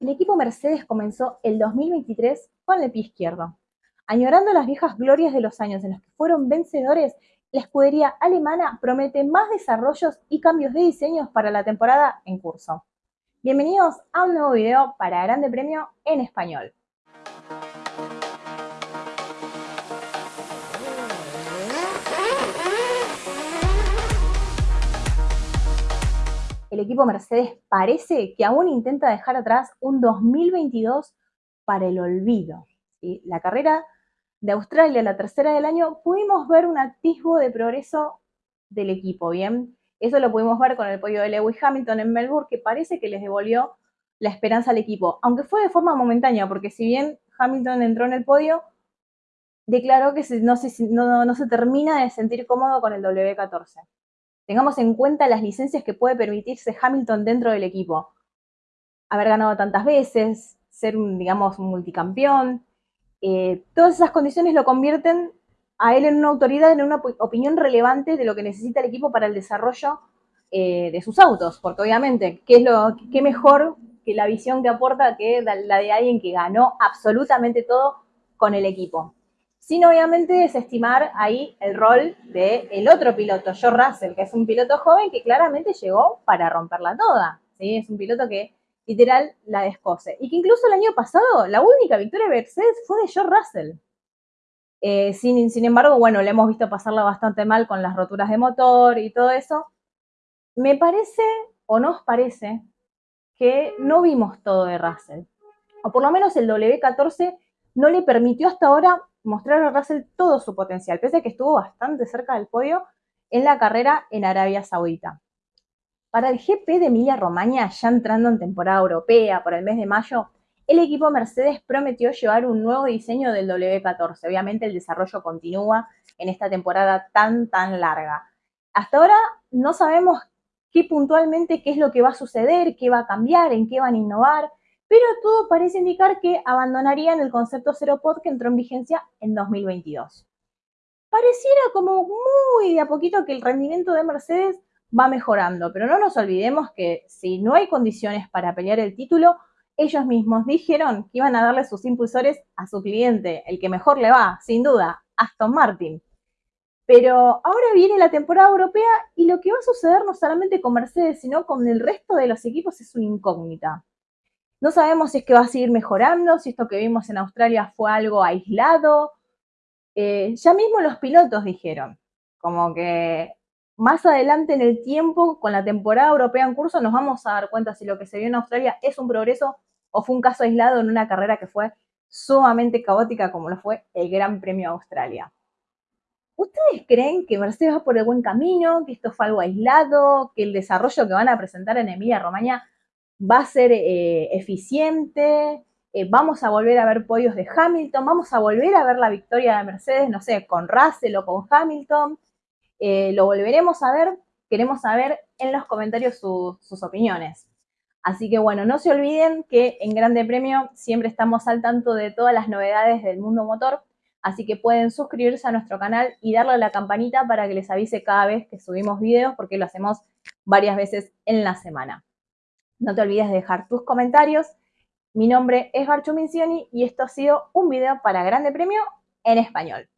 El equipo Mercedes comenzó el 2023 con el pie izquierdo. Añorando las viejas glorias de los años en los que fueron vencedores, la escudería alemana promete más desarrollos y cambios de diseños para la temporada en curso. Bienvenidos a un nuevo video para Grande Premio en español. El equipo Mercedes parece que aún intenta dejar atrás un 2022 para el olvido. La carrera de Australia, la tercera del año, pudimos ver un atisbo de progreso del equipo, ¿bien? Eso lo pudimos ver con el podio de Lewis Hamilton en Melbourne, que parece que les devolvió la esperanza al equipo, aunque fue de forma momentánea, porque si bien Hamilton entró en el podio, declaró que no se, no se termina de sentir cómodo con el W14 tengamos en cuenta las licencias que puede permitirse Hamilton dentro del equipo. Haber ganado tantas veces, ser un, digamos, multicampeón, eh, todas esas condiciones lo convierten a él en una autoridad, en una opinión relevante de lo que necesita el equipo para el desarrollo eh, de sus autos, porque obviamente, ¿qué es lo qué mejor que la visión que aporta que la de alguien que ganó absolutamente todo con el equipo? Sin obviamente desestimar ahí el rol del el otro piloto, Joe Russell, que es un piloto joven que claramente llegó para romperla toda. Es un piloto que literal la descose. Y que incluso el año pasado la única victoria de Mercedes fue de Joe Russell. Eh, sin, sin embargo, bueno, le hemos visto pasarla bastante mal con las roturas de motor y todo eso. Me parece, o nos parece, que no vimos todo de Russell. O por lo menos el W14 no le permitió hasta ahora mostrar a Russell todo su potencial, pese a que estuvo bastante cerca del podio en la carrera en Arabia Saudita. Para el GP de Emilia Romagna, ya entrando en temporada europea por el mes de mayo, el equipo Mercedes prometió llevar un nuevo diseño del W14. Obviamente el desarrollo continúa en esta temporada tan, tan larga. Hasta ahora no sabemos qué puntualmente qué es lo que va a suceder, qué va a cambiar, en qué van a innovar, pero todo parece indicar que abandonarían el concepto Zero Pod que entró en vigencia en 2022. Pareciera como muy de a poquito que el rendimiento de Mercedes va mejorando, pero no nos olvidemos que si no hay condiciones para pelear el título, ellos mismos dijeron que iban a darle sus impulsores a su cliente, el que mejor le va, sin duda, Aston Martin. Pero ahora viene la temporada europea y lo que va a suceder no solamente con Mercedes, sino con el resto de los equipos es una incógnita. No sabemos si es que va a seguir mejorando, si esto que vimos en Australia fue algo aislado. Eh, ya mismo los pilotos dijeron, como que más adelante en el tiempo, con la temporada europea en curso, nos vamos a dar cuenta si lo que se vio en Australia es un progreso o fue un caso aislado en una carrera que fue sumamente caótica como lo fue el Gran Premio de Australia. ¿Ustedes creen que Mercedes va por el buen camino, que esto fue algo aislado, que el desarrollo que van a presentar en Emilia Romagna va a ser eh, eficiente, eh, vamos a volver a ver podios de Hamilton, vamos a volver a ver la victoria de Mercedes, no sé, con Russell o con Hamilton, eh, lo volveremos a ver, queremos saber en los comentarios sus opiniones. Así que bueno, no se olviden que en Grande Premio siempre estamos al tanto de todas las novedades del mundo motor, así que pueden suscribirse a nuestro canal y darle a la campanita para que les avise cada vez que subimos videos, porque lo hacemos varias veces en la semana. No te olvides de dejar tus comentarios. Mi nombre es Barcho Mincioni y esto ha sido un video para Grande Premio en español.